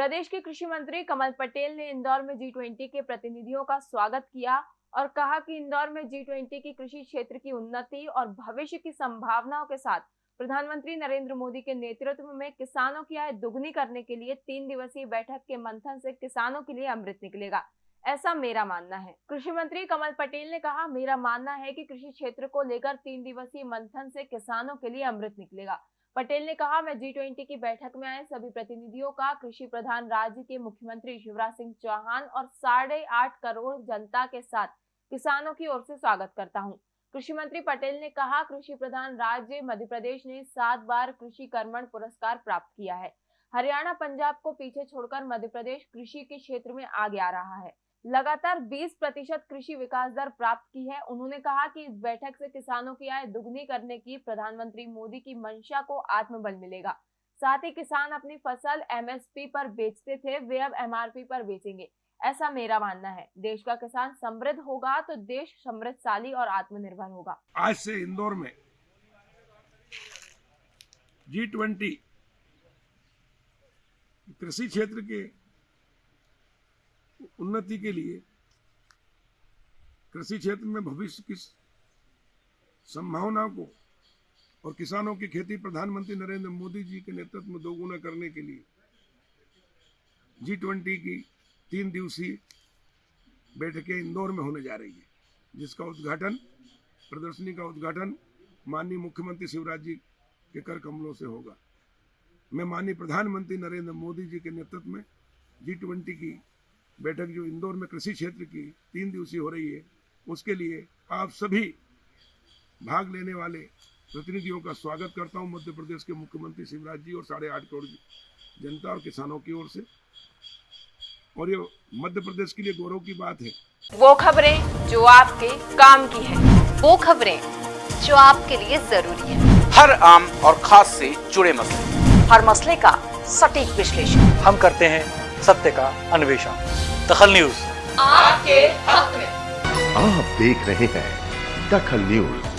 प्रदेश के कृषि मंत्री कमल पटेल ने इंदौर में जी ट्वेंटी के प्रतिनिधियों का स्वागत किया और कहा कि इंदौर में जी ट्वेंटी की कृषि क्षेत्र की उन्नति और भविष्य की संभावनाओं के साथ प्रधानमंत्री नरेंद्र मोदी के नेतृत्व में किसानों की आय दुगनी करने के लिए तीन दिवसीय बैठक के मंथन से किसानों के लिए अमृत निकलेगा। ऐसा मेरा मानना है। कृषि मंत्री कमल पटेल ने कहा, मेरा मानना है कि कृषि क्षेत्र को लेकर तीन दिवसीय मंथन से किसानों के लिए अमृत निकलेगा। पटेल ने कहा, मैं जी ट्वेंटी की बैठक में आए, सभी प्रतिनिधियों का, कृषि प्रधान राज्य के मुख्यमंत्री शिवराज सिंह चौहान और साढ़े आठ करोड़ जनता के साथ किसानों की ओर से स्वागत करता हूँ। कृषि मंत्री पटेल ने कहा, कृषि प्रधान राज्य मध्य प्रदेश ने सात बार कृषि कर्मण पुरस्कार प्राप्त किया है हरियाणा, पंजाब को पीछे छोड़कर मध्य प्रदेश कृषि के क्षेत्र में आगे आ रहा है लगातार 20 प्रतिशत कृषि विकास दर प्राप्त की है। उन्होंने कहा कि इस बैठक से किसानों की आय दुगनी करने की प्रधानमंत्री मोदी की मंशा को आत्मबल मिलेगा। साथ ही किसान अपनी फ़सल एमएसपी पर बेचते थे, वे अब एमआरपी पर बेचेंगे। ऐसा मेरा मानना है। देश का किसान समृद्ध होगा तो देश समृद्धशाली और आत्मनिर्भर होगा। आज से इंदौर में जी ट्वेंटी कृषि क्षेत्र के उन्नति के लिए कृषि क्षेत्र में भविष्य की संभावनाओं को और किसानों की खेती प्रधानमंत्री नरेंद्र मोदी जी के नेतृत्व में दोगुना करने के लिए जी ट्वेंटी की तीन दिवसीय बैठकें इंदौर में होने जा रही है, जिसका उद्घाटन, प्रदर्शनी का उद्घाटन माननीय मुख्यमंत्री शिवराज जी के कर कमलों से होगा। मैं माननीय प्रधानमंत्री नरेंद्र मोदी जी के नेतृत्व में जी ट्वेंटी की बैठक जो इंदौर में कृषि क्षेत्र की तीन दिवसीय हो रही है उसके लिए आप सभी भाग लेने वाले प्रतिनिधियों का स्वागत करता हूँ मध्य प्रदेश के मुख्यमंत्री शिवराज जी और साढ़े आठ करोड़ जनता और किसानों की ओर से। और ये मध्य प्रदेश के लिए गौरव की बात है। वो खबरें जो आपके काम की है वो खबरें जो आपके लिए ज़रूरी है। हर आम और खास से जुड़े मसले। हर मसले का सटीक विश्लेषण। हम करते हैं सत्य का अन्वेषण। दखल न्यूज़। आपके हक में। आप देख रहे हैं दखल न्यूज़।